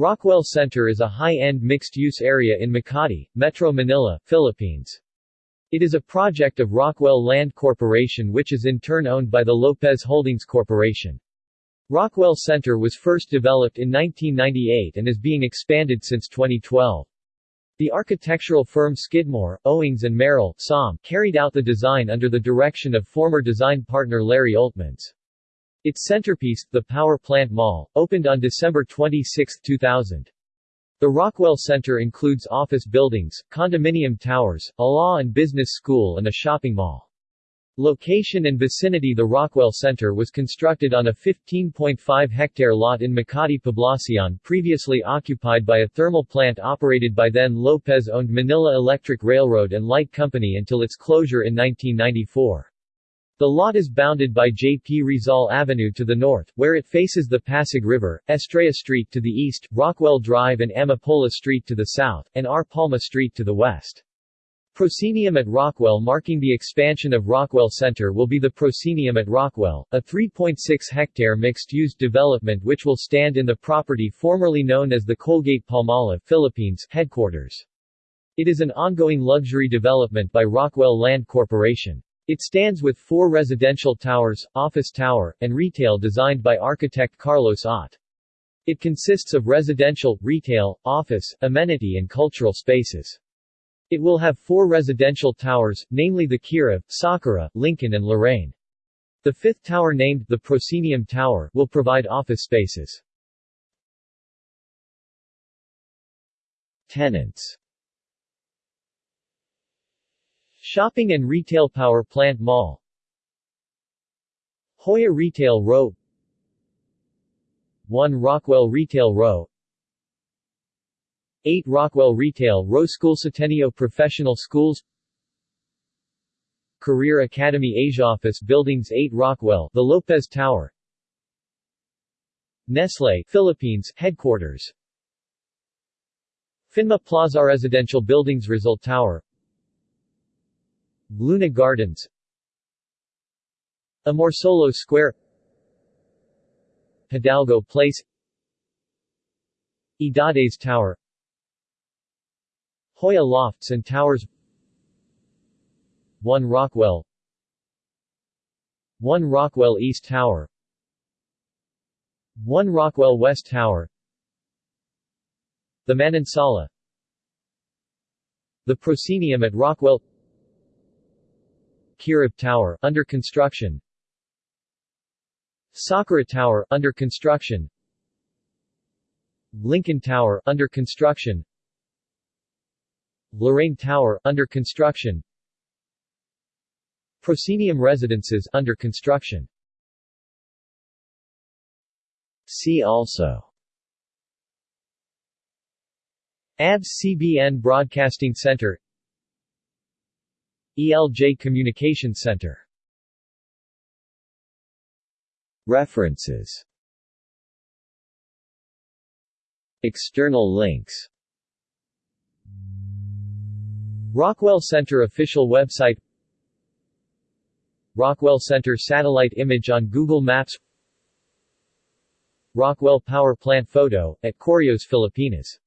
Rockwell Center is a high-end mixed-use area in Makati, Metro Manila, Philippines. It is a project of Rockwell Land Corporation which is in turn owned by the Lopez Holdings Corporation. Rockwell Center was first developed in 1998 and is being expanded since 2012. The architectural firm Skidmore, Owings and Merrill SOM, carried out the design under the direction of former design partner Larry Oltmans. Its centerpiece, the Power Plant Mall, opened on December 26, 2000. The Rockwell Center includes office buildings, condominium towers, a law and business school and a shopping mall. Location and vicinity The Rockwell Center was constructed on a 15.5-hectare lot in Makati Poblacion previously occupied by a thermal plant operated by then Lopez-owned Manila Electric Railroad and Light Company until its closure in 1994. The lot is bounded by J.P. Rizal Avenue to the north, where it faces the Pasig River, Estrella Street to the east, Rockwell Drive and Amapola Street to the south, and R. Palma Street to the west. Proscenium at Rockwell marking the expansion of Rockwell Center will be the Proscenium at Rockwell, a 3.6-hectare mixed-use development which will stand in the property formerly known as the Colgate Palmolive Philippines headquarters. It is an ongoing luxury development by Rockwell Land Corporation. It stands with four residential towers, office tower, and retail designed by architect Carlos Ott. It consists of residential, retail, office, amenity and cultural spaces. It will have four residential towers, namely the Kirov, Sakura, Lincoln and Lorraine. The fifth tower named the Proscenium Tower will provide office spaces. Tenants Shopping and Retail Power Plant Mall. Joya Retail Row. 1 Rockwell Retail Row. 8 Rockwell Retail Row School Ateneo Professional Schools. Career Academy Asia Office Buildings 8 Rockwell The Lopez Tower. Nestle Philippines Headquarters. Phinma Plaza Residential Buildings Rizal Tower Luna Gardens. Amorsolo Square. Hidalgo Place. Edades Tower. Joya Lofts and Towers. 1 Rockwell. 1 Rockwell East Tower. 1 Rockwell West Tower. The Manansala. The Proscenium at Rockwell Kirov Tower, under construction. Sakura Tower, under construction. Lincoln Tower, under construction. Lorraine Tower, under construction. Proscenium Residences, under construction. See also. ABS-CBN Broadcasting Center ELJ Communication Center. References. External links. Rockwell Center official website. Rockwell Center satellite image on Google Maps. Rockwell Power Plant photo, at Correos Filipinas